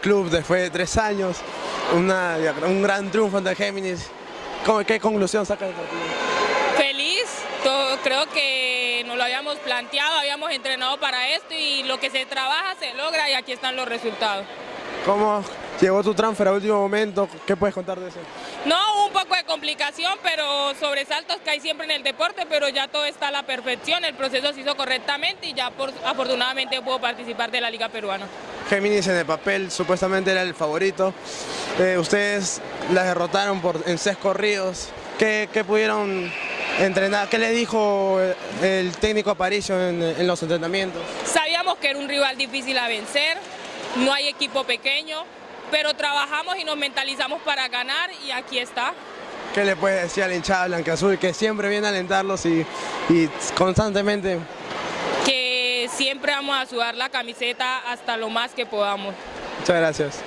Club después de tres años, una, un gran triunfo ante Géminis. ¿Cómo- ¿Qué conclusión saca del partido? Feliz, todo- creo que nos lo habíamos planteado, habíamos entrenado para esto y lo que se trabaja se logra y aquí están los resultados. ¿Cómo llegó tu transfer a último momento? ¿Qué puedes contar de eso? No, un complicación, pero sobresaltos que hay siempre en el deporte, pero ya todo está a la perfección, el proceso se hizo correctamente y ya por- afortunadamente puedo participar de la Liga Peruana. Géminis en el papel supuestamente era el favorito. Eh, ustedes las derrotaron por, en seis corridos. ¿Qué, qué pudieron entrenar? ¿Qué le dijo el, técnico Aparicio en, en los entrenamientos? Sabíamos que era un rival difícil a vencer, no hay equipo pequeño, pero trabajamos y nos mentalizamos para ganar y aquí está. ¿Qué le puedes decir a la hinchada blanca-azul que siempre viene a alentarlos y, y constantemente? Que siempre vamos a sudar la camiseta hasta lo más que podamos. Muchas gracias.